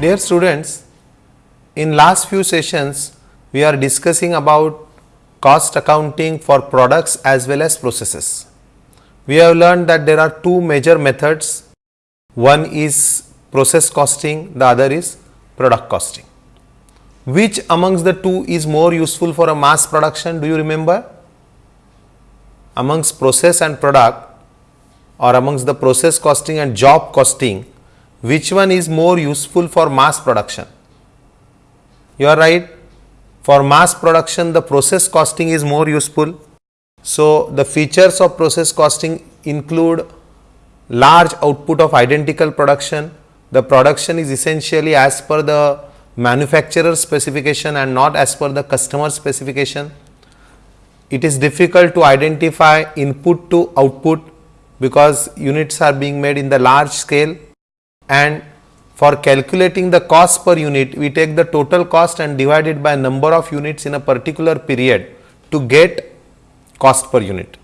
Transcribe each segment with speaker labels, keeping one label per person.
Speaker 1: Dear students, in last few sessions we are discussing about cost accounting for products as well as processes. We have learned that there are two major methods. One is process costing, the other is product costing. Which amongst the two is more useful for a mass production? Do you remember? Amongst process and product or amongst the process costing and job costing, which one is more useful for mass production? You are right. For mass production, the process costing is more useful. So, the features of process costing include large output of identical production. The production is essentially as per the manufacturer specification and not as per the customer specification. It is difficult to identify input to output because units are being made in the large scale and for calculating the cost per unit we take the total cost and divide it by number of units in a particular period to get cost per unit.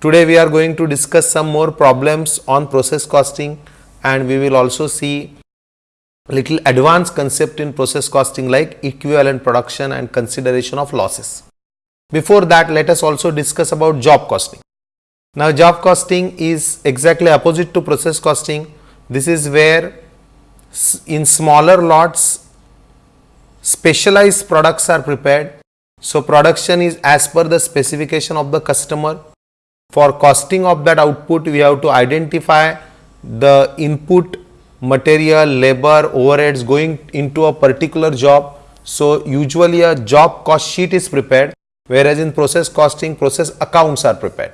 Speaker 1: Today we are going to discuss some more problems on process costing and we will also see little advanced concept in process costing like equivalent production and consideration of losses. Before that let us also discuss about job costing. Now job costing is exactly opposite to process costing. This is where in smaller lots specialized products are prepared. So production is as per the specification of the customer. For costing of that output we have to identify the input material, labor, overheads going into a particular job. So usually a job cost sheet is prepared whereas in process costing process accounts are prepared.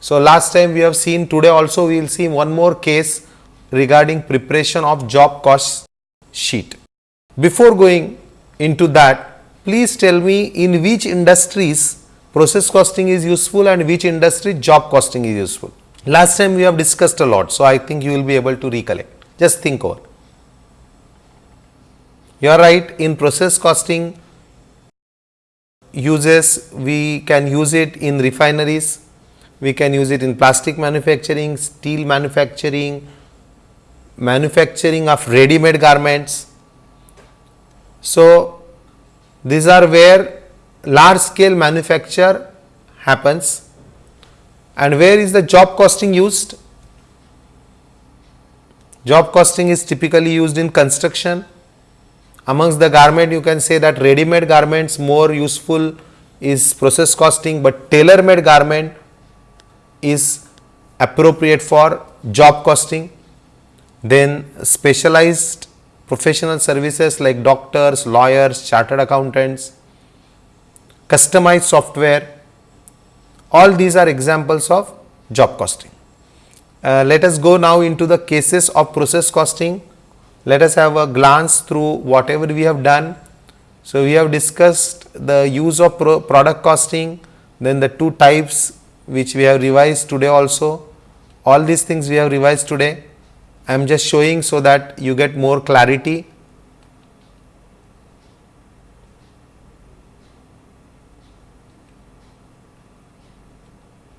Speaker 1: So, last time we have seen today also we will see one more case regarding preparation of job cost sheet. Before going into that, please tell me in which industries process costing is useful and which industry job costing is useful. Last time we have discussed a lot, so I think you will be able to recollect. Just think over. You are right in process costing uses we can use it in refineries we can use it in plastic manufacturing, steel manufacturing, manufacturing of ready made garments. So, these are where large scale manufacture happens and where is the job costing used? Job costing is typically used in construction. Amongst the garment you can say that ready made garments more useful is process costing, but tailor made garment is appropriate for job costing. Then specialized professional services like doctors, lawyers, chartered accountants, customized software, all these are examples of job costing. Uh, let us go now into the cases of process costing. Let us have a glance through whatever we have done. So, we have discussed the use of pro product costing, then the two types which we have revised today also. All these things we have revised today. I am just showing so that you get more clarity.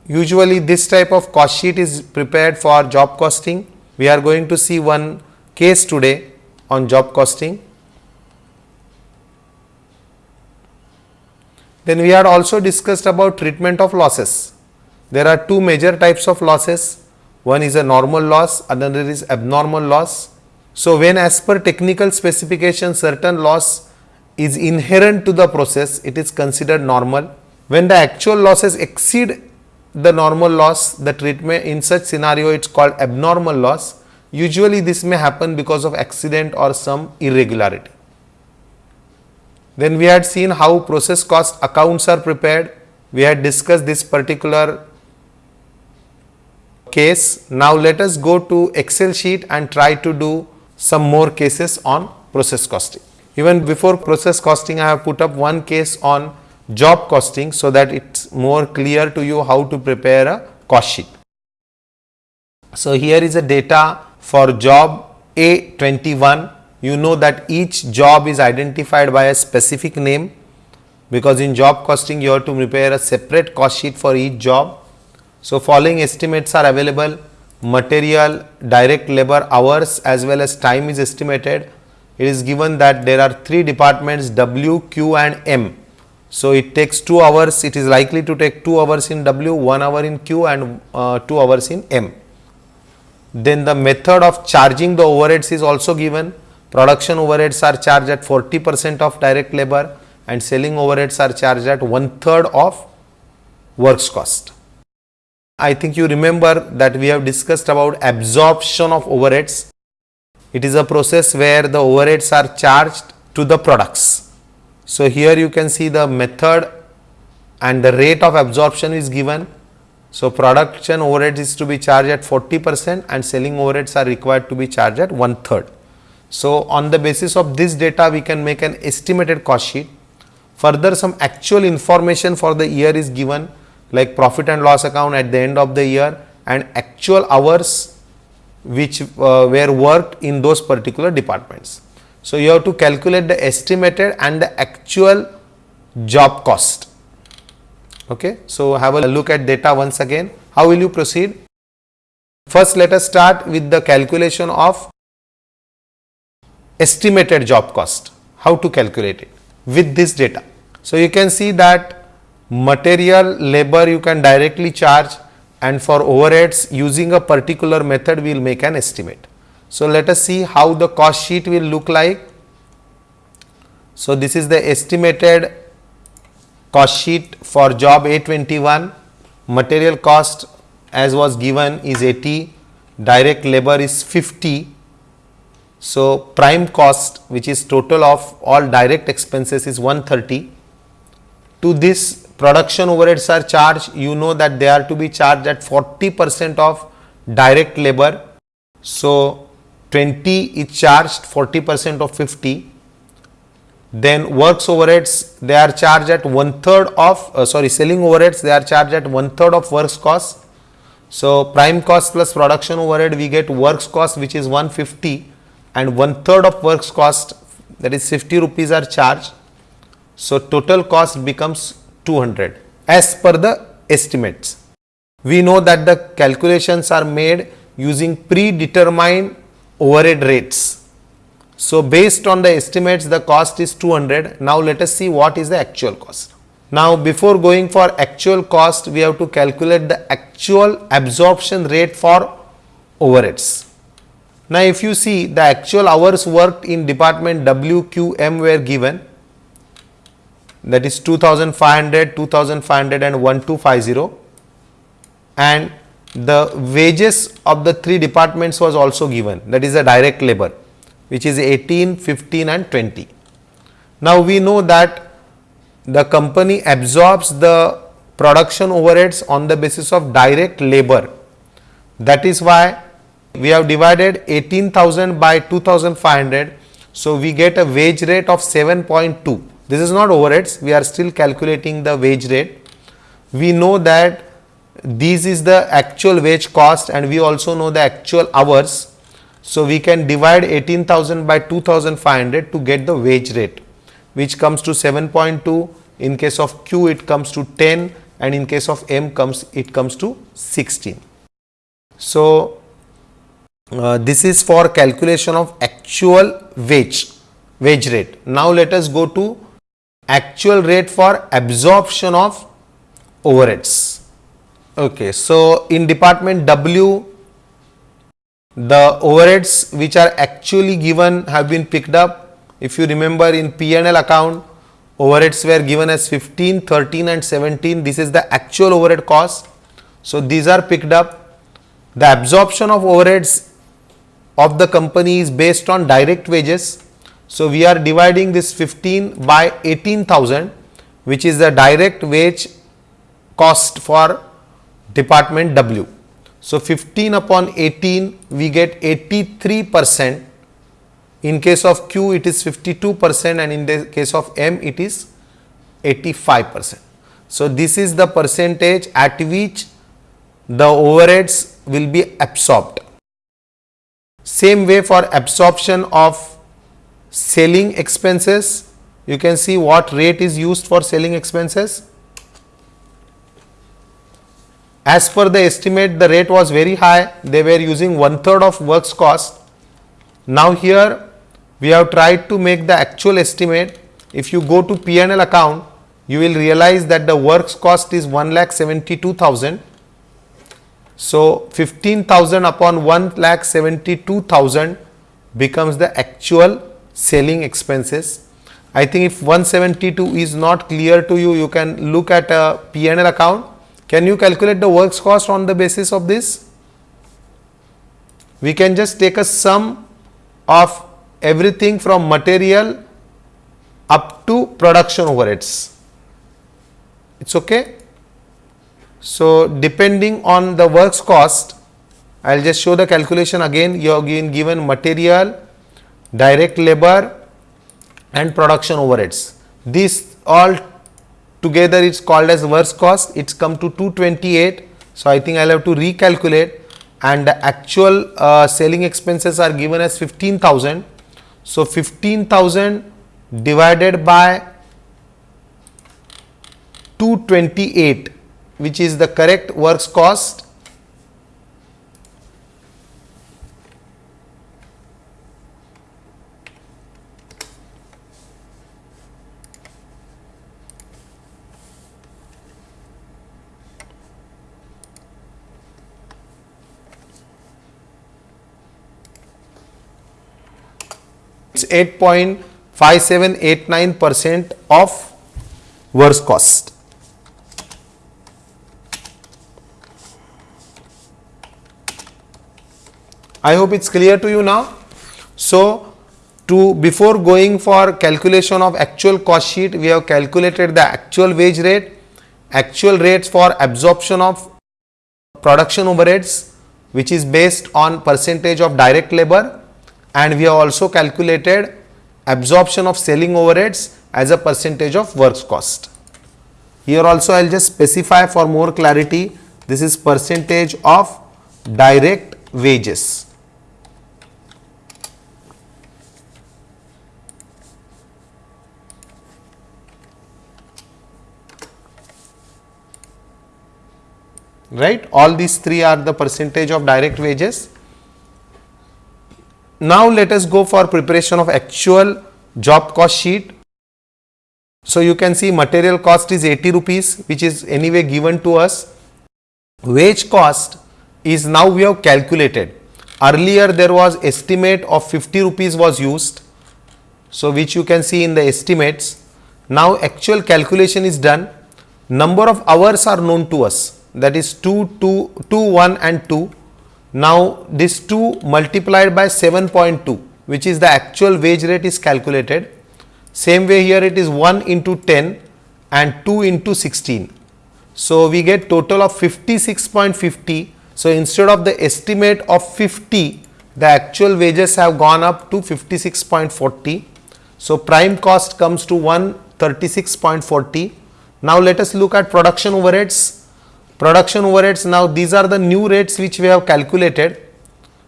Speaker 1: Usually this type of cost sheet is prepared for job costing. We are going to see one case today on job costing. Then we had also discussed about treatment of losses. There are two major types of losses. One is a normal loss, another is abnormal loss. So, when as per technical specification certain loss is inherent to the process, it is considered normal. When the actual losses exceed the normal loss, the treatment in such scenario it is called abnormal loss. Usually this may happen because of accident or some irregularity. Then we had seen how process cost accounts are prepared. We had discussed this particular case. Now, let us go to Excel sheet and try to do some more cases on process costing. Even before process costing, I have put up one case on job costing, so that it is more clear to you how to prepare a cost sheet. So, here is a data for job A21. You know that each job is identified by a specific name because in job costing you have to prepare a separate cost sheet for each job so, following estimates are available material, direct labor hours as well as time is estimated. it is given that there are three departments W, Q and M. So, it takes 2 hours, it is likely to take 2 hours in W, 1 hour in Q and uh, 2 hours in M. Then the method of charging the overheads is also given. Production overheads are charged at 40 percent of direct labor and selling overheads are charged at one third of works cost. I think you remember that we have discussed about absorption of overheads. It is a process where the overheads are charged to the products. So, here you can see the method and the rate of absorption is given. So, production overheads is to be charged at 40 percent and selling overheads are required to be charged at one third. So, on the basis of this data we can make an estimated cost sheet. Further some actual information for the year is given like profit and loss account at the end of the year and actual hours which uh, were worked in those particular departments. So, you have to calculate the estimated and the actual job cost. Okay. So, have a look at data once again. How will you proceed? First, let us start with the calculation of estimated job cost. How to calculate it with this data. So, you can see that material labor you can directly charge and for overheads using a particular method we will make an estimate. So, let us see how the cost sheet will look like. So, this is the estimated cost sheet for job A21 material cost as was given is 80 direct labor is 50 so prime cost which is total of all direct expenses is 130 to this production overheads are charged, you know that they are to be charged at 40 percent of direct labor. So, 20 is charged 40 percent of 50. Then works overheads they are charged at one third of uh, sorry selling overheads they are charged at one third of works cost. So, prime cost plus production overhead we get works cost which is 150 and one third of works cost that is 50 rupees are charged. So, total cost becomes 200 as per the estimates. We know that the calculations are made using predetermined overhead rates. So, based on the estimates the cost is 200. Now, let us see what is the actual cost. Now, before going for actual cost we have to calculate the actual absorption rate for overheads. Now, if you see the actual hours worked in department WQM were given that is 2500, 2500 and 1250 and the wages of the three departments was also given that is the direct labor which is 18, 15 and 20. Now, we know that the company absorbs the production overheads on the basis of direct labor. That is why we have divided 18,000 by 2500. So, we get a wage rate of 7.2 this is not overheads, we are still calculating the wage rate. We know that this is the actual wage cost and we also know the actual hours. So, we can divide 18,000 by 2500 to get the wage rate which comes to 7.2 in case of Q it comes to 10 and in case of M comes it comes to 16. So, uh, this is for calculation of actual wage wage rate. Now, let us go to actual rate for absorption of overheads. Okay, so in department W, the overheads which are actually given have been picked up. If you remember in P&L account, overheads were given as 15, 13 and 17. This is the actual overhead cost. So, these are picked up. The absorption of overheads of the company is based on direct wages so, we are dividing this 15 by 18,000 which is the direct wage cost for department W. So, 15 upon 18 we get 83 percent in case of Q it is 52 percent and in the case of M it is 85 percent. So, this is the percentage at which the overheads will be absorbed. Same way for absorption of selling expenses you can see what rate is used for selling expenses as per the estimate the rate was very high they were using one third of works cost now here we have tried to make the actual estimate. If you go to P&L account, you will realize that the works cost is 1 lakh 72,000. So, 15,000 upon 1 lakh 72,000 becomes the actual selling expenses. I think if 172 is not clear to you, you can look at a P&L account. Can you calculate the works cost on the basis of this? We can just take a sum of everything from material up to production overheads. It's okay. So, depending on the works cost, I will just show the calculation again. You have given material, direct labor and production overheads. This all together is called as works cost. It's come to 228. So, I think I will have to recalculate and the actual uh, selling expenses are given as 15,000. So, 15,000 divided by 228 which is the correct works cost it's 8.5789 percent of works cost. I hope it's clear to you now. So, to before going for calculation of actual cost sheet, we have calculated the actual wage rate, actual rates for absorption of production overheads, which is based on percentage of direct labor and we have also calculated absorption of selling overheads as a percentage of works cost. Here also I will just specify for more clarity, this is percentage of direct wages. right all these three are the percentage of direct wages. Now let us go for preparation of actual job cost sheet. So you can see material cost is 80 rupees which is anyway given to us. Wage cost is now we have calculated. Earlier there was estimate of 50 rupees was used. So which you can see in the estimates. Now actual calculation is done. Number of hours are known to us that is 2, 2, 2, 1 and 2. Now, this 2 multiplied by 7.2 which is the actual wage rate is calculated. Same way here it is 1 into 10 and 2 into 16. So, we get total of 56.50. So, instead of the estimate of 50, the actual wages have gone up to 56.40. So, prime cost comes to 136.40. Now, let us look at production overheads production overheads now these are the new rates which we have calculated.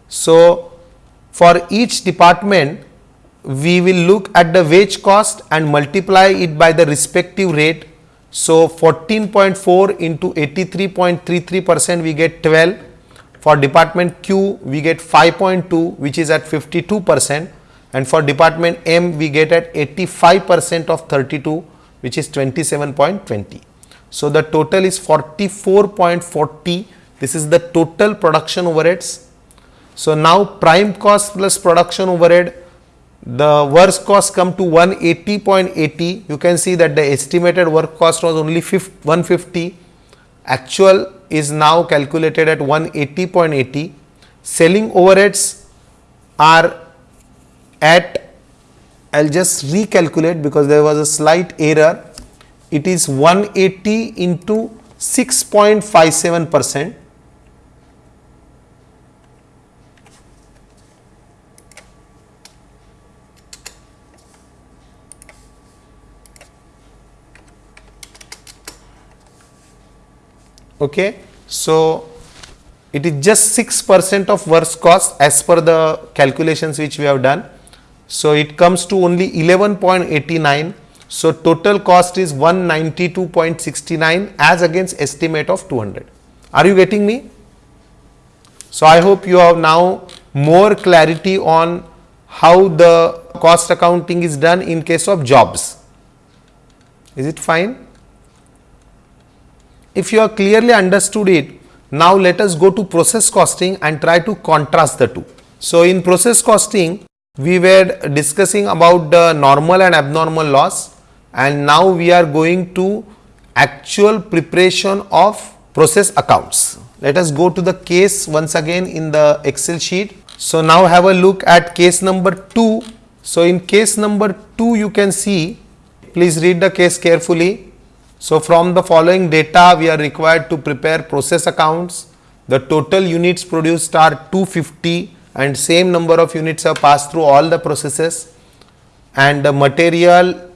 Speaker 1: So, for each department we will look at the wage cost and multiply it by the respective rate. So, 14.4 into 83.33 percent we get 12 for department Q we get 5.2 which is at 52 percent and for department M we get at 85 percent of 32 which is 27.20. So, the total is 44.40 this is the total production overheads. So, now prime cost plus production overhead the work cost come to 180.80 you can see that the estimated work cost was only 150 actual is now calculated at 180.80 selling overheads are at I will just recalculate because there was a slight error it is 180 into 6.57 percent. Okay? So it is just 6 percent of works cost as per the calculations which we have done. So it comes to only 11.89 so, total cost is 192.69 as against estimate of 200. Are you getting me? So, I hope you have now more clarity on how the cost accounting is done in case of jobs. Is it fine? If you have clearly understood it, now let us go to process costing and try to contrast the two. So, in process costing, we were discussing about the normal and abnormal loss and now we are going to actual preparation of process accounts. Let us go to the case once again in the Excel sheet. So, now have a look at case number 2. So, in case number 2 you can see, please read the case carefully. So, from the following data we are required to prepare process accounts. The total units produced are 250 and same number of units have passed through all the processes and the material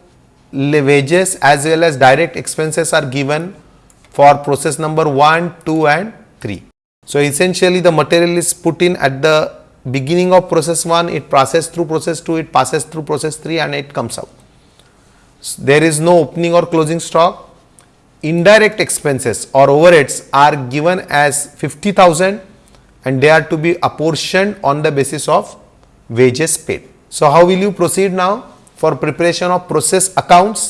Speaker 1: wages as well as direct expenses are given for process number 1, 2 and 3. So, essentially the material is put in at the beginning of process 1, it passes through process 2, it passes through process 3 and it comes out. So, there is no opening or closing stock. Indirect expenses or overheads are given as 50,000 and they are to be apportioned on the basis of wages paid. So, how will you proceed now for preparation of process accounts?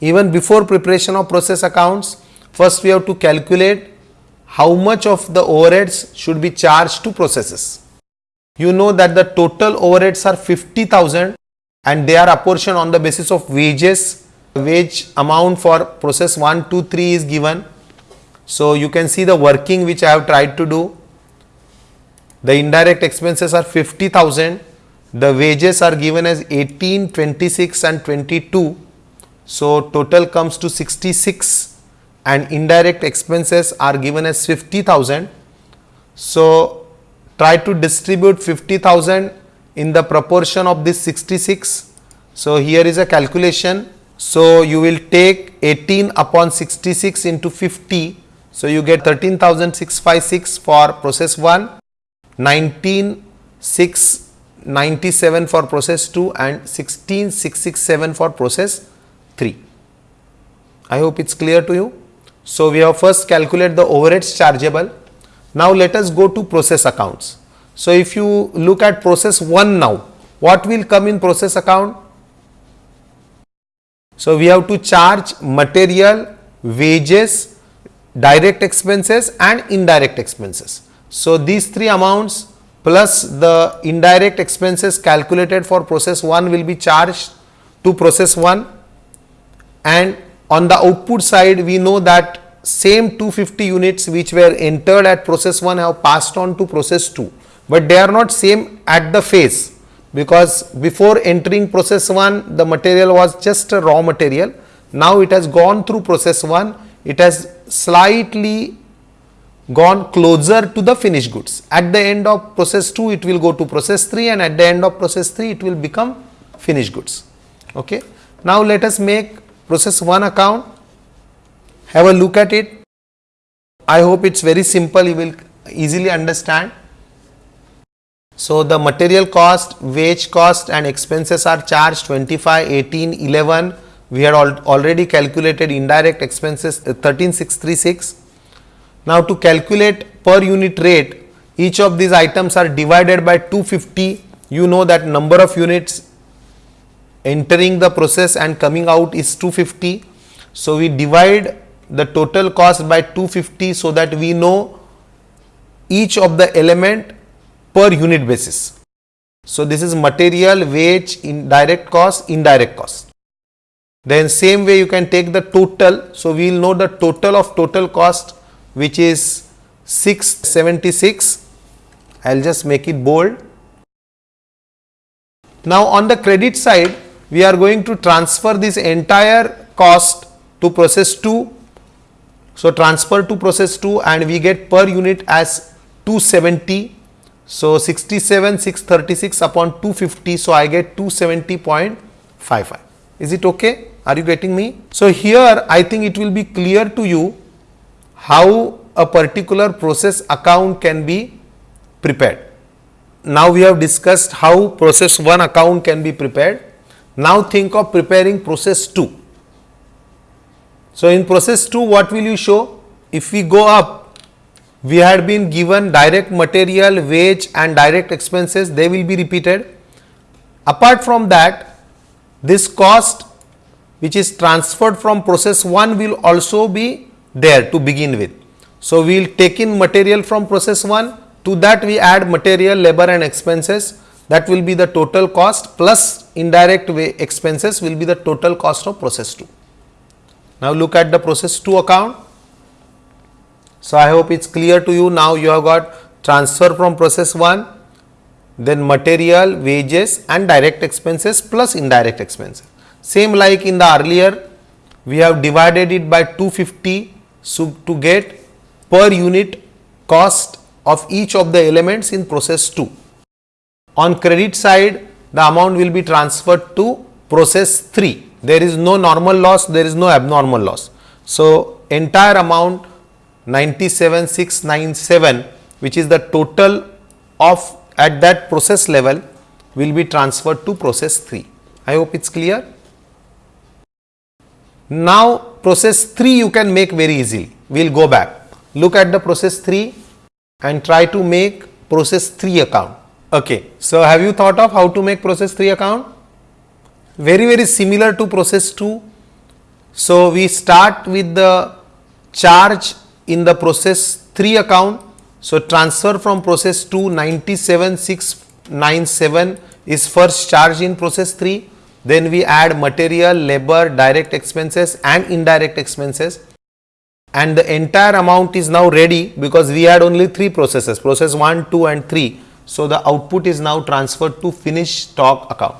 Speaker 1: Even before preparation of process accounts, first we have to calculate how much of the overheads should be charged to processes. You know that the total overheads are 50,000 and they are apportioned on the basis of wages. Wage amount for process 1, 2, 3 is given so, you can see the working which I have tried to do. The indirect expenses are 50,000. The wages are given as 18, 26 and 22. So, total comes to 66 and indirect expenses are given as 50,000. So, try to distribute 50,000 in the proportion of this 66. So, here is a calculation. So, you will take 18 upon 66 into 50 so, you get 13,656 for process 1, 19,697 for process 2 and 16,667 for process 3. I hope it is clear to you. So, we have first calculate the overheads chargeable. Now, let us go to process accounts. So, if you look at process 1 now, what will come in process account? So, we have to charge material, wages, direct expenses and indirect expenses. So, these three amounts plus the indirect expenses calculated for process 1 will be charged to process 1 and on the output side we know that same 250 units which were entered at process 1 have passed on to process 2, but they are not same at the phase because before entering process 1 the material was just a raw material. Now, it has gone through process 1 it has slightly gone closer to the finished goods. At the end of process 2, it will go to process 3 and at the end of process 3, it will become finished goods. Okay. Now, let us make process 1 account, have a look at it. I hope it is very simple, you will easily understand. So, the material cost, wage cost and expenses are charged 25, 18, 11, we had al already calculated indirect expenses uh, 13636. Now, to calculate per unit rate, each of these items are divided by 250. You know that number of units entering the process and coming out is 250. So, we divide the total cost by 250 so that we know each of the element per unit basis. So, this is material, wage, indirect cost, indirect cost. Then same way you can take the total. So, we will know the total of total cost which is 676. I will just make it bold. Now, on the credit side we are going to transfer this entire cost to process 2. So, transfer to process 2 and we get per unit as 270. So, 67 636 upon 250. So, I get 270.55. Is it okay? Are you getting me? So, here I think it will be clear to you how a particular process account can be prepared. Now, we have discussed how process 1 account can be prepared. Now, think of preparing process 2. So, in process 2 what will you show? If we go up we had been given direct material, wage and direct expenses, they will be repeated. Apart from that, this cost which is transferred from process 1 will also be there to begin with. So, we will take in material from process 1 to that we add material, labor and expenses that will be the total cost plus indirect way expenses will be the total cost of process 2. Now, look at the process 2 account. So, I hope it is clear to you now you have got transfer from process 1 then material, wages and direct expenses plus indirect expenses. Same like in the earlier we have divided it by 250 so to get per unit cost of each of the elements in process 2. On credit side the amount will be transferred to process 3. There is no normal loss, there is no abnormal loss. So, entire amount 97697 which is the total of at that process level will be transferred to process 3. I hope it is clear. Now, process 3 you can make very easily. We will go back. Look at the process 3 and try to make process 3 account. Okay. So, have you thought of how to make process 3 account? Very, very similar to process 2. So, we start with the charge in the process 3 account. So, transfer from process 2 97697 is first charge in process 3. Then we add material, labor, direct expenses and indirect expenses and the entire amount is now ready because we had only three processes process 1, 2 and 3. So, the output is now transferred to finished stock account.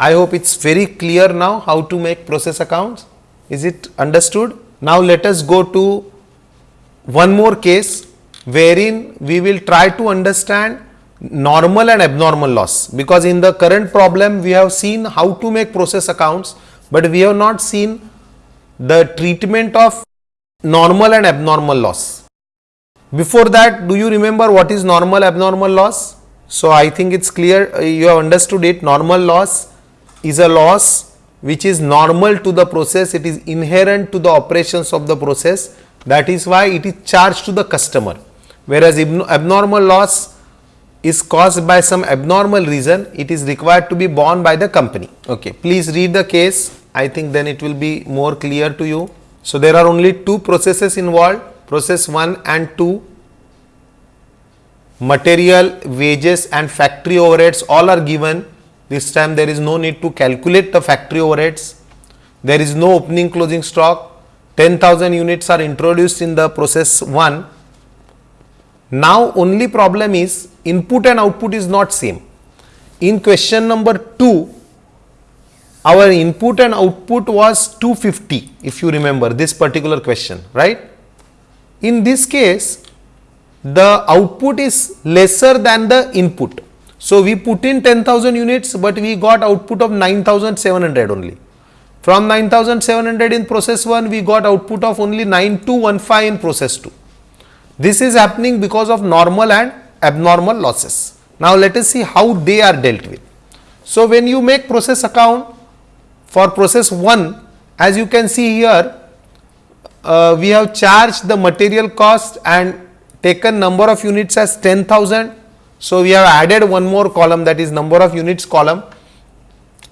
Speaker 1: I hope it is very clear now how to make process accounts. Is it understood? Now, let us go to one more case wherein we will try to understand normal and abnormal loss because in the current problem we have seen how to make process accounts, but we have not seen the treatment of normal and abnormal loss. Before that, do you remember what is normal abnormal loss? So, I think it is clear uh, you have understood it. Normal loss is a loss which is normal to the process, it is inherent to the operations of the process. That is why it is charged to the customer. Whereas, abnormal loss is caused by some abnormal reason, it is required to be borne by the company. Okay. Please read the case. I think then it will be more clear to you. So, there are only two processes involved process 1 and 2 material wages and factory overheads all are given this time there is no need to calculate the factory overheads there is no opening closing stock 10000 units are introduced in the process 1 now only problem is input and output is not same in question number 2 our input and output was 250 if you remember this particular question right. In this case the output is lesser than the input. So, we put in 10,000 units, but we got output of 9,700 only. From 9,700 in process 1, we got output of only 9215 in process 2. This is happening because of normal and abnormal losses. Now, let us see how they are dealt with. So, when you make process account, for process 1 as you can see here uh, we have charged the material cost and taken number of units as 10,000. So, we have added one more column that is number of units column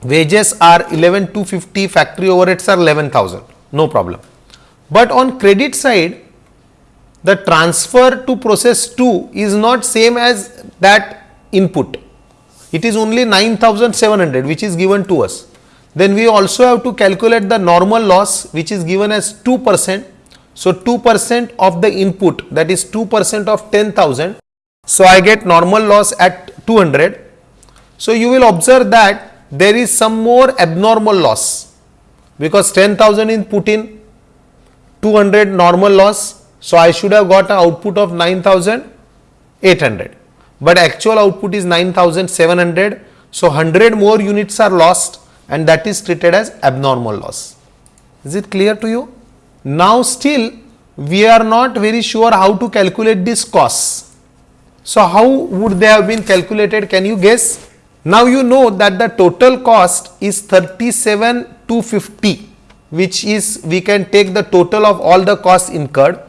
Speaker 1: wages are 11250 factory overheads are 11,000 no problem. But on credit side the transfer to process 2 is not same as that input it is only 9700 which is given to us then we also have to calculate the normal loss which is given as 2 percent. So, 2 percent of the input that is 2 percent of 10,000. So, I get normal loss at 200. So, you will observe that there is some more abnormal loss because 10,000 is put in 200 normal loss. So, I should have got an output of 9800, but actual output is 9700. So, 100 more units are lost and that is treated as abnormal loss. Is it clear to you? Now still we are not very sure how to calculate this cost. So how would they have been calculated? Can you guess? Now you know that the total cost is 37250 which is we can take the total of all the costs incurred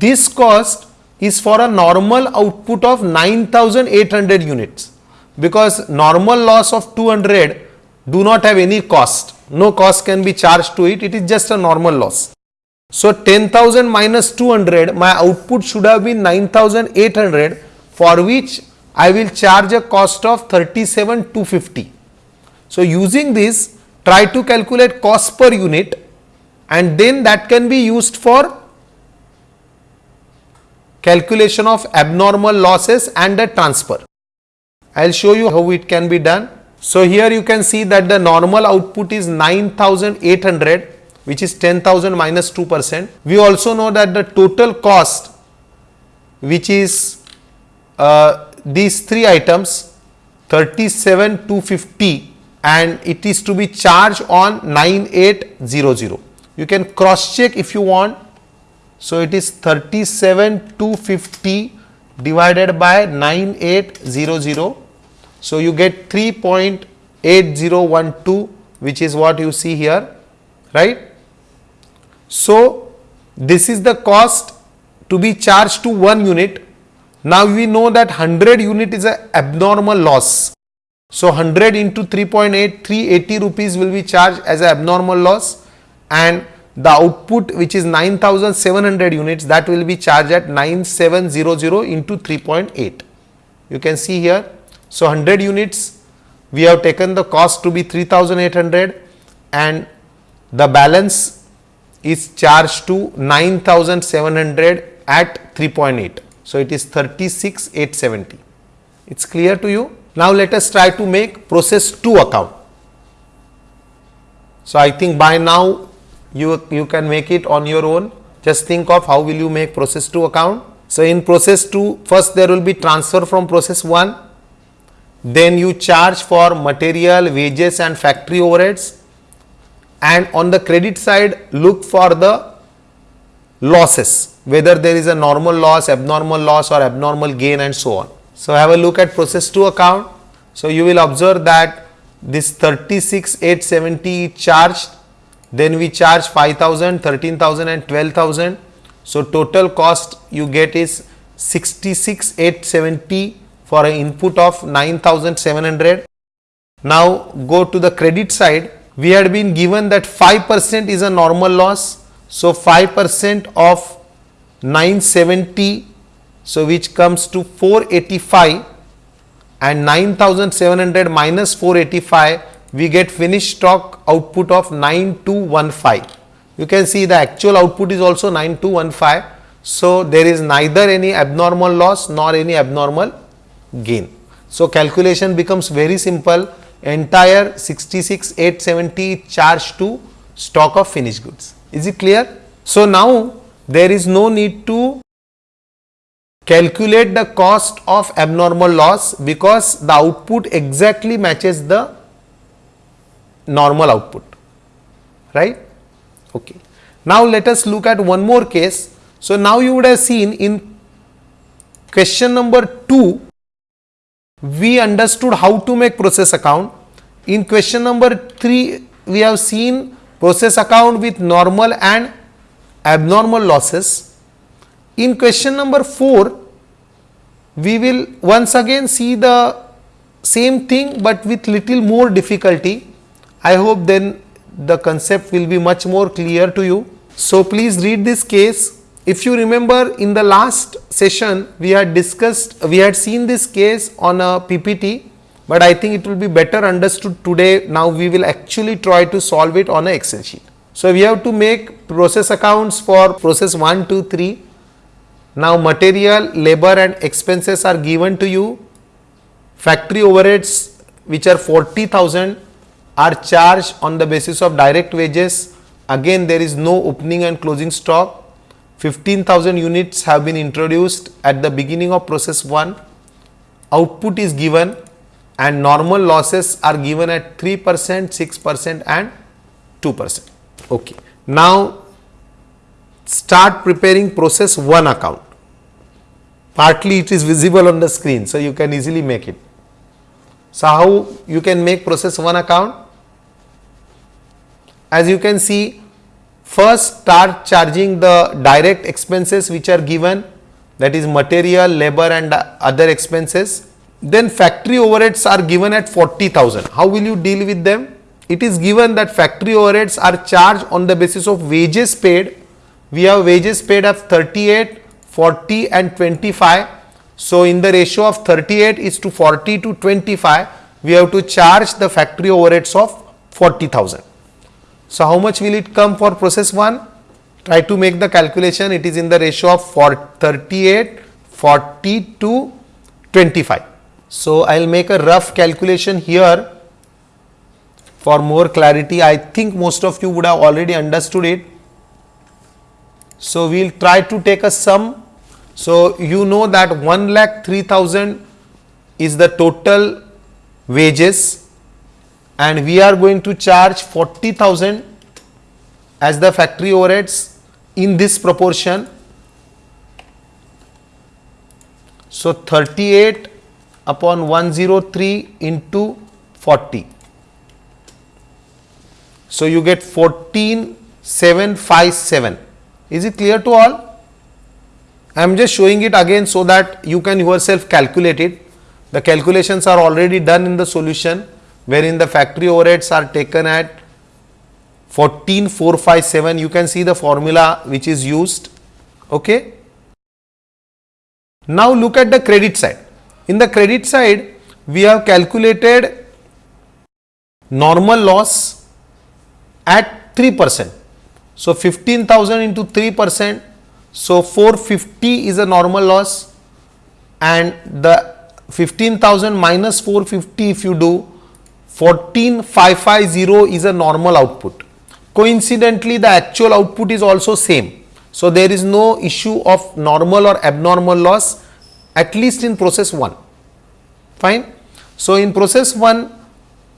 Speaker 1: this cost is for a normal output of 9800 units. Because normal loss of 200 do not have any cost. No cost can be charged to it. It is just a normal loss. So 10000 minus 200 my output should have been 9800 for which I will charge a cost of 37250 so using this try to calculate cost per unit and then that can be used for calculation of abnormal losses and the transfer. I will show you how it can be done. So, here you can see that the normal output is 9800 which is 10,000 minus 2 percent. We also know that the total cost which is uh, these three items 37250 and it is to be charged on 9800. You can cross check if you want. So, it is 37250 divided by 9800 so, you get 3.8012 which is what you see here right. So, this is the cost to be charged to 1 unit. Now, we know that 100 unit is a abnormal loss. So, 100 into 3.8 380 rupees will be charged as a abnormal loss and the output which is 9700 units that will be charged at 9700 into 3.8. You can see here so, 100 units we have taken the cost to be 3800 and the balance is charged to 9700 at 3.8. So, it is 36870. It is clear to you. Now, let us try to make process 2 account. So, I think by now you, you can make it on your own. Just think of how will you make process 2 account. So, in process 2 first there will be transfer from process 1 then you charge for material, wages and factory overheads and on the credit side look for the losses whether there is a normal loss, abnormal loss or abnormal gain and so on. So, have a look at process 2 account. So, you will observe that this 36870 charged then we charge 5000, 13000 and 12000. So, total cost you get is 66870 for an input of 9700. Now go to the credit side. We had been given that 5 percent is a normal loss. So 5 percent of 970. So which comes to 485 and 9700 minus 485 we get finished stock output of 9215. You can see the actual output is also 9215. So, there is neither any abnormal loss nor any abnormal gain. So, calculation becomes very simple entire 66870 charged to stock of finished goods. Is it clear? So, now there is no need to calculate the cost of abnormal loss because the output exactly matches the normal output right okay now let us look at one more case so now you would have seen in question number 2 we understood how to make process account. In question number 3, we have seen process account with normal and abnormal losses. In question number 4, we will once again see the same thing, but with little more difficulty. I hope then the concept will be much more clear to you. So, please read this case if you remember in the last session we had discussed we had seen this case on a PPT, but I think it will be better understood today now we will actually try to solve it on a excel sheet. So, we have to make process accounts for process 1, 2, 3. Now, material, labor and expenses are given to you. Factory overheads which are 40,000 are charged on the basis of direct wages. Again there is no opening and closing stock 15,000 units have been introduced at the beginning of process 1. Output is given and normal losses are given at 3 percent, 6 percent and 2 percent. Okay. Now, start preparing process 1 account. Partly it is visible on the screen, so you can easily make it. So, how you can make process 1 account? As you can see first start charging the direct expenses which are given that is material, labor and other expenses. Then factory overheads are given at 40,000. How will you deal with them? It is given that factory overheads are charged on the basis of wages paid. We have wages paid of 38, 40 and 25. So, in the ratio of 38 is to 40 to 25, we have to charge the factory overheads of 40,000. So, how much will it come for process 1? Try to make the calculation, it is in the ratio of 38, 40 to 25. So, I will make a rough calculation here for more clarity. I think most of you would have already understood it. So, we will try to take a sum. So, you know that 1 lakh 3000 is the total wages and we are going to charge 40,000 as the factory overheads in this proportion. So, 38 upon 103 into 40. So, you get 14757. Is it clear to all? I am just showing it again so that you can yourself calculate it. The calculations are already done in the solution wherein the factory overheads are taken at 14457 you can see the formula which is used. Okay? Now look at the credit side. In the credit side we have calculated normal loss at 3 percent. So 15000 into 3 percent so 450 is a normal loss and the 15000 minus 450 if you do 14550 is a normal output. Coincidentally, the actual output is also same. So, there is no issue of normal or abnormal loss at least in process 1. Fine. So, in process 1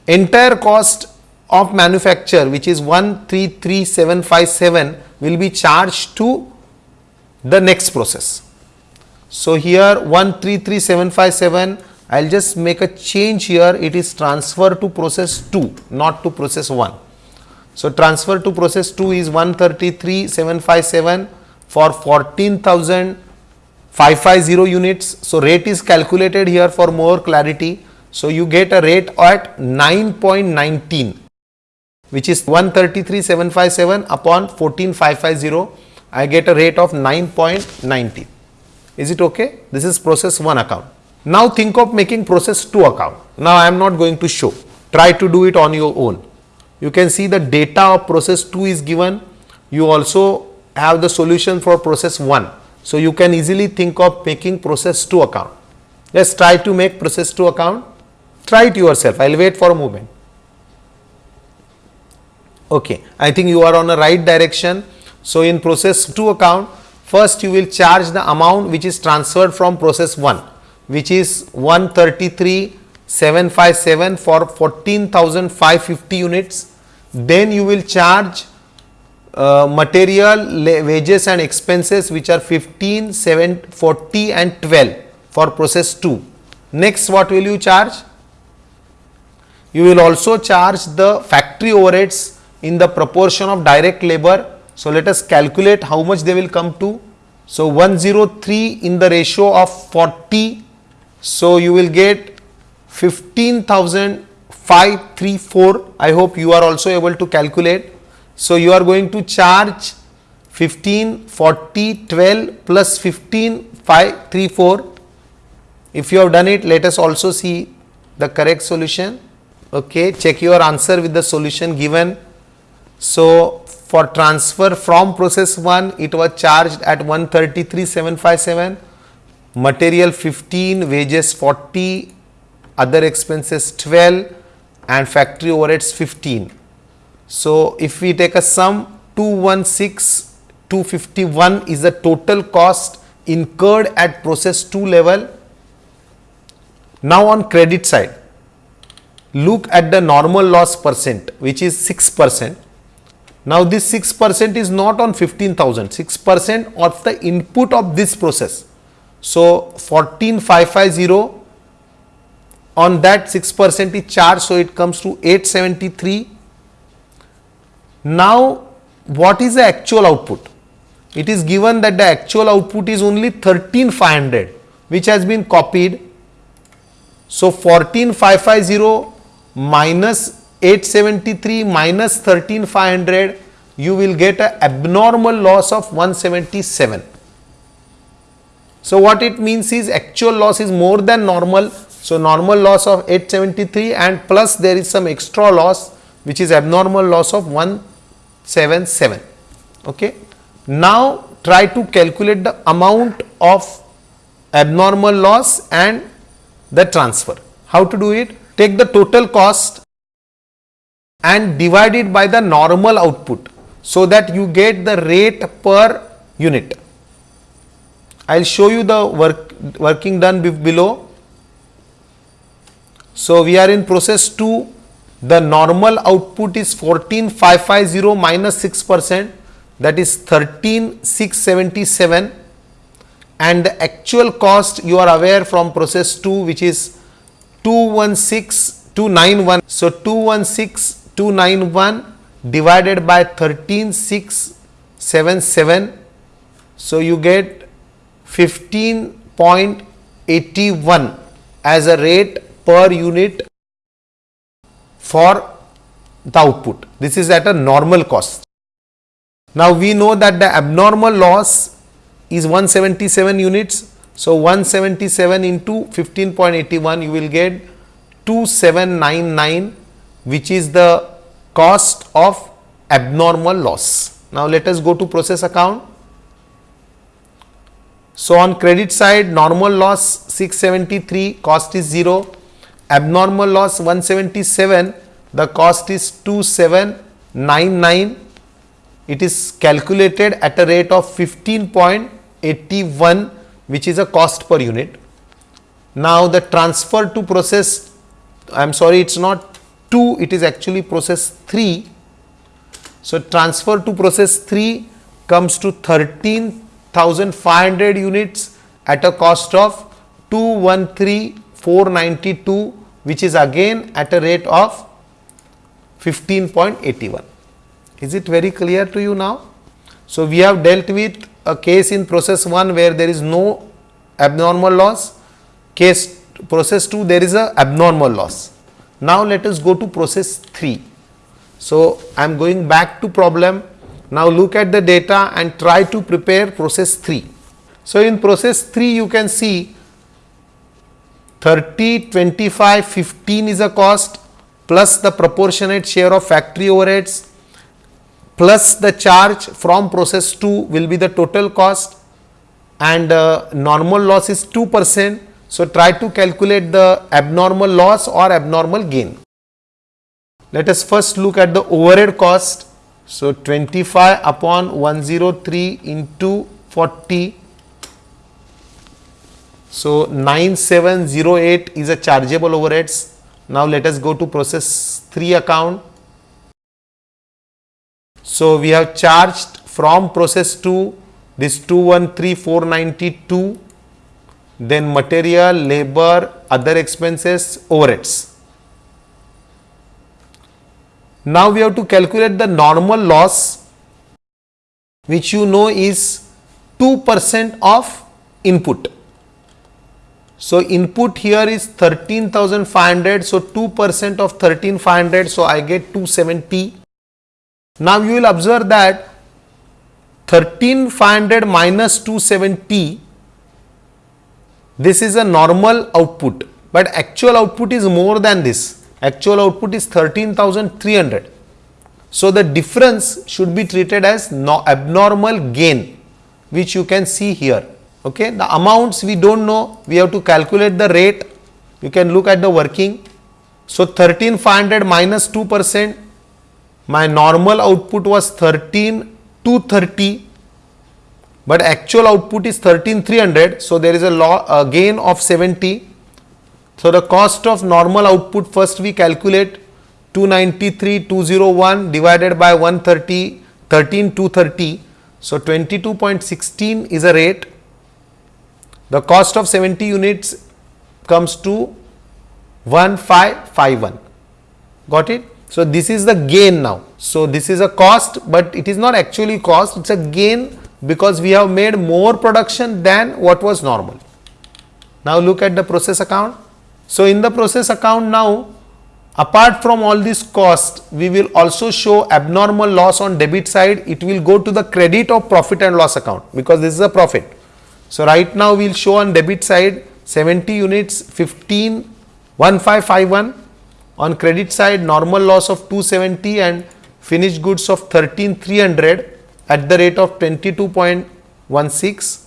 Speaker 1: entire cost of manufacture which is 133757 will be charged to the next process. So, here 133757 I will just make a change here it is transfer to process 2 not to process 1. So, transfer to process 2 is 133,757 for 14,550 units. So, rate is calculated here for more clarity. So, you get a rate at 9.19 which is 133,757 upon 14,550 I get a rate of 9.90. Is it okay? This is process 1 account. Now think of making process 2 account. Now I am not going to show. Try to do it on your own. You can see the data of process 2 is given. You also have the solution for process 1. So you can easily think of making process 2 account. Let's try to make process 2 account. Try it yourself. I will wait for a moment. Okay. I think you are on the right direction. So in process 2 account, first you will charge the amount which is transferred from process 1 which is 133,757 for 14,550 units. Then you will charge uh, material, wages and expenses which are 15, 7, 40 and 12 for process 2. Next what will you charge? You will also charge the factory overheads in the proportion of direct labor. So, let us calculate how much they will come to. So, 103 in the ratio of 40 so, you will get 15,534. I hope you are also able to calculate. So, you are going to charge 15, 40, 12 plus 15, 5, 3, 4. If you have done it, let us also see the correct solution. Okay, check your answer with the solution given. So, for transfer from process 1, it was charged at 133,757 material 15, wages 40, other expenses 12 and factory overheads 15. So, if we take a sum 216 251 is the total cost incurred at process 2 level. Now, on credit side look at the normal loss percent which is 6 percent. Now, this 6 percent is not on 15,000 6 percent of the input of this process so, 14550 on that 6 percent is charged. So, it comes to 873. Now, what is the actual output? It is given that the actual output is only 13500 which has been copied. So, 14550 minus 873 minus 13500 you will get a abnormal loss of 177. So, what it means is actual loss is more than normal. So, normal loss of 873 and plus there is some extra loss which is abnormal loss of 177. Okay. Now, try to calculate the amount of abnormal loss and the transfer. How to do it? Take the total cost and divide it by the normal output so that you get the rate per unit. I will show you the work working done below. So, we are in process 2 the normal output is 14550 minus 6 percent that is 13677 and the actual cost you are aware from process 2 which is 216291. So, 216291 divided by 13677. So, you get 15.81 as a rate per unit for the output. This is at a normal cost. Now, we know that the abnormal loss is 177 units. So, 177 into 15.81 you will get 2799 which is the cost of abnormal loss. Now, let us go to process account. So, on credit side normal loss 673 cost is 0, abnormal loss 177 the cost is 2799 it is calculated at a rate of 15.81 which is a cost per unit. Now, the transfer to process I am sorry it is not 2 it is actually process 3. So, transfer to process 3 comes to 13,500 units at a cost of 213,492 which is again at a rate of 15.81. Is it very clear to you now? So, we have dealt with a case in process 1 where there is no abnormal loss, case process 2 there is a abnormal loss. Now, let us go to process 3. So, I am going back to problem. Now, look at the data and try to prepare process 3. So, in process 3 you can see 30, 25, 15 is a cost plus the proportionate share of factory overheads plus the charge from process 2 will be the total cost and uh, normal loss is 2 percent. So, try to calculate the abnormal loss or abnormal gain. Let us first look at the overhead cost. So, 25 upon 103 into 40. So, 9708 is a chargeable overheads. Now, let us go to process 3 account. So, we have charged from process 2 this 213492 then material, labor, other expenses, overheads. Now, we have to calculate the normal loss which you know is 2 percent of input. So, input here is 13,500. So, 2 percent of 13,500. So, I get 270 now you will observe that 13500 minus 270 this is a normal output, but actual output is more than this actual output is 13300. So, the difference should be treated as no abnormal gain which you can see here. Okay. The amounts we do not know we have to calculate the rate you can look at the working. So, 13500 minus 2 percent my normal output was 13 230 but actual output is 13300 so there is a, law, a gain of 70 so the cost of normal output first we calculate 293 201 divided by 130 13 230 so 22.16 is a rate. The cost of 70 units comes to 1551 got it? So, this is the gain now. So, this is a cost, but it is not actually cost, it is a gain because we have made more production than what was normal. Now, look at the process account. So, in the process account now, apart from all this cost, we will also show abnormal loss on debit side. It will go to the credit of profit and loss account because this is a profit. So, right now we will show on debit side 70 units 15 1551 on credit side normal loss of 270 and finished goods of 13300 at the rate of 22.16.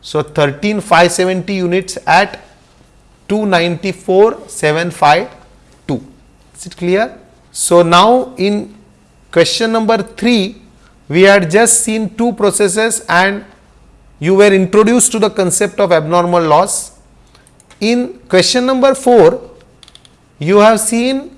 Speaker 1: So, 13570 units at 294,752. Is it clear? So, now in question number 3, we had just seen two processes and you were introduced to the concept of abnormal loss. In question number 4, you have seen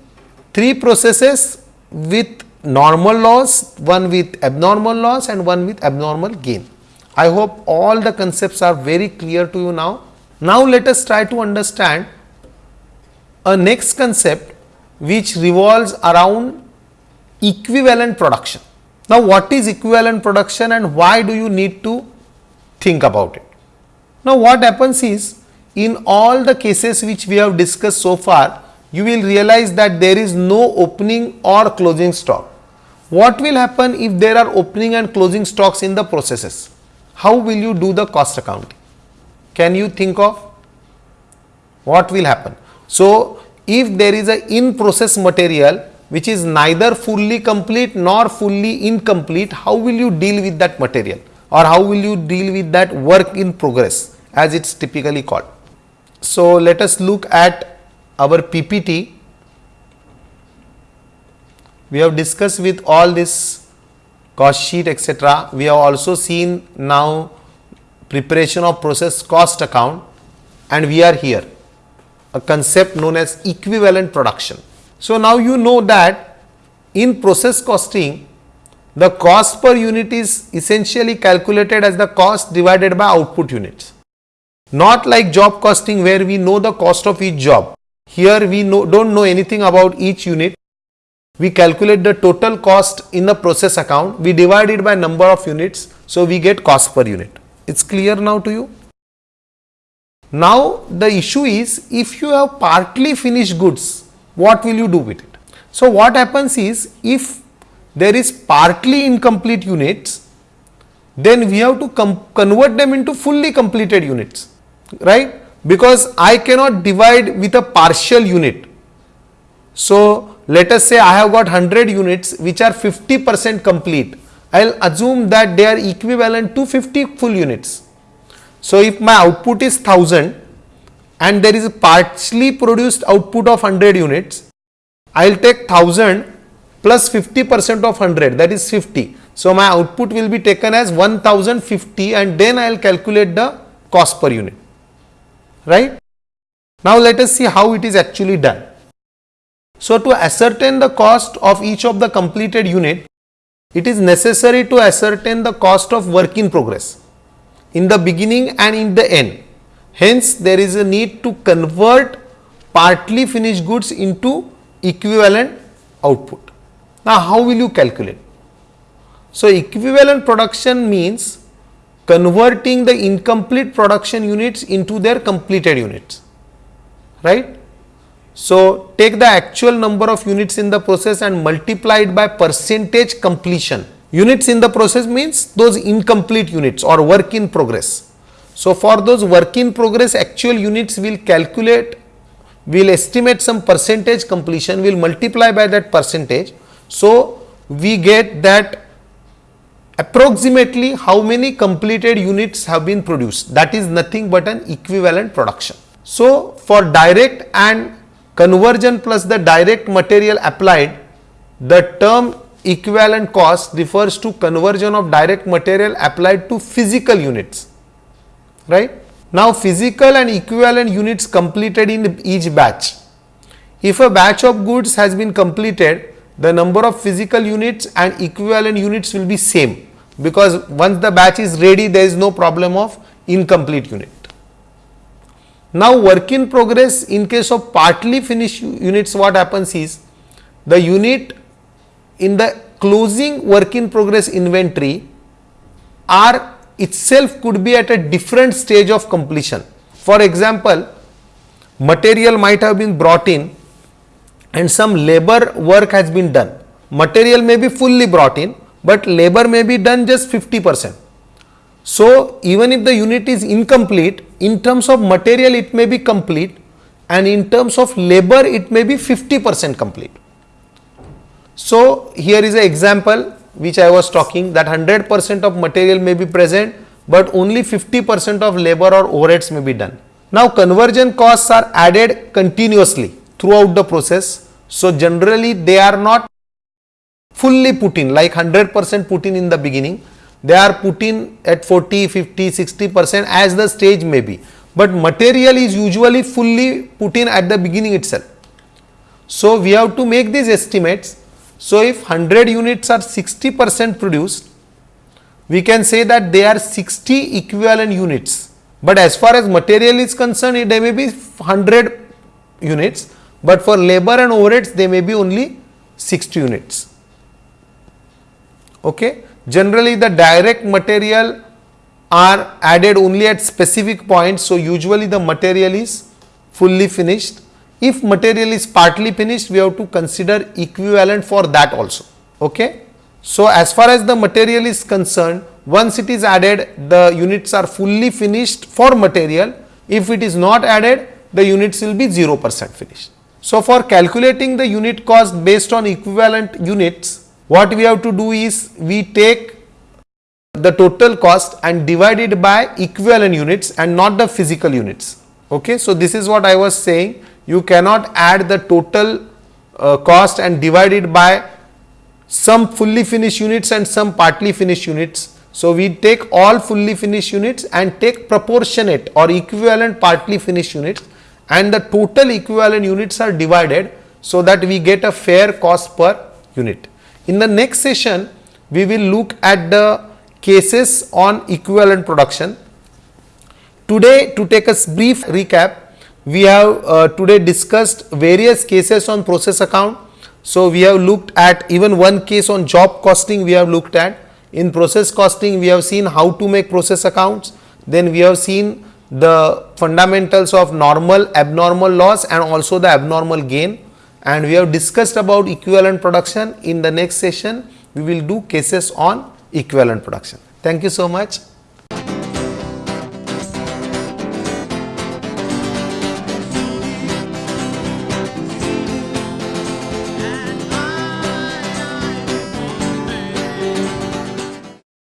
Speaker 1: three processes with normal loss, one with abnormal loss and one with abnormal gain. I hope all the concepts are very clear to you now. Now, let us try to understand a next concept which revolves around equivalent production. Now, what is equivalent production and why do you need to think about it? Now, what happens is in all the cases which we have discussed so far, you will realize that there is no opening or closing stock. What will happen if there are opening and closing stocks in the processes? How will you do the cost accounting? Can you think of what will happen? So, if there is a in process material which is neither fully complete nor fully incomplete, how will you deal with that material or how will you deal with that work in progress as it is typically called. So, let us look at our PPT we have discussed with all this cost sheet etc. We have also seen now preparation of process cost account and we are here a concept known as equivalent production. So, now you know that in process costing the cost per unit is essentially calculated as the cost divided by output units. Not like job costing where we know the cost of each job. Here we know, do not know anything about each unit we calculate the total cost in the process account, we divide it by number of units, so we get cost per unit. It's clear now to you? Now, the issue is if you have partly finished goods, what will you do with it? So, what happens is if there is partly incomplete units, then we have to convert them into fully completed units, right? Because I cannot divide with a partial unit. So, let us say I have got 100 units which are 50 percent complete. I will assume that they are equivalent to 50 full units. So, if my output is 1000 and there is a partially produced output of 100 units, I will take 1000 plus plus 50 percent of 100 that is 50. So, my output will be taken as 1050 and then I will calculate the cost per unit, right. Now, let us see how it is actually done. So, to ascertain the cost of each of the completed unit, it is necessary to ascertain the cost of work in progress in the beginning and in the end. Hence, there is a need to convert partly finished goods into equivalent output. Now, how will you calculate? So, equivalent production means converting the incomplete production units into their completed units, right. So, take the actual number of units in the process and multiply it by percentage completion. Units in the process means those incomplete units or work in progress. So, for those work in progress actual units will calculate, will estimate some percentage completion, will multiply by that percentage. So, we get that approximately how many completed units have been produced that is nothing but an equivalent production. So, for direct and conversion plus the direct material applied, the term equivalent cost refers to conversion of direct material applied to physical units, right. Now, physical and equivalent units completed in each batch. If a batch of goods has been completed, the number of physical units and equivalent units will be same because once the batch is ready, there is no problem of incomplete unit. Now, work in progress in case of partly finished units what happens is the unit in the closing work in progress inventory are itself could be at a different stage of completion. For example, material might have been brought in and some labor work has been done. Material may be fully brought in, but labor may be done just 50 percent. So, even if the unit is incomplete, in terms of material it may be complete and in terms of labor it may be 50 percent complete. So, here is an example which I was talking that 100 percent of material may be present, but only 50 percent of labor or overheads may be done. Now, conversion costs are added continuously throughout the process. So, generally they are not fully put in like 100 percent put in in the beginning they are put in at 40, 50, 60 percent as the stage may be, but material is usually fully put in at the beginning itself. So, we have to make these estimates. So, if 100 units are 60 percent produced, we can say that they are 60 equivalent units, but as far as material is concerned, they may be 100 units, but for labor and overheads, they may be only 60 units. Okay. Generally the direct material are added only at specific points. So, usually the material is fully finished. If material is partly finished, we have to consider equivalent for that also. Okay. So, as far as the material is concerned, once it is added, the units are fully finished for material. If it is not added, the units will be 0 percent finished. So, for calculating the unit cost based on equivalent units, what we have to do is we take the total cost and divide it by equivalent units and not the physical units. Okay. So, this is what I was saying you cannot add the total uh, cost and divide it by some fully finished units and some partly finished units. So, we take all fully finished units and take proportionate or equivalent partly finished units and the total equivalent units are divided so that we get a fair cost per unit. In the next session, we will look at the cases on equivalent production. Today, to take a brief recap, we have uh, today discussed various cases on process account. So, we have looked at even one case on job costing we have looked at. In process costing, we have seen how to make process accounts. Then we have seen the fundamentals of normal, abnormal loss and also the abnormal gain and we have discussed about equivalent production. In the next session, we will do cases on equivalent production. Thank you so much.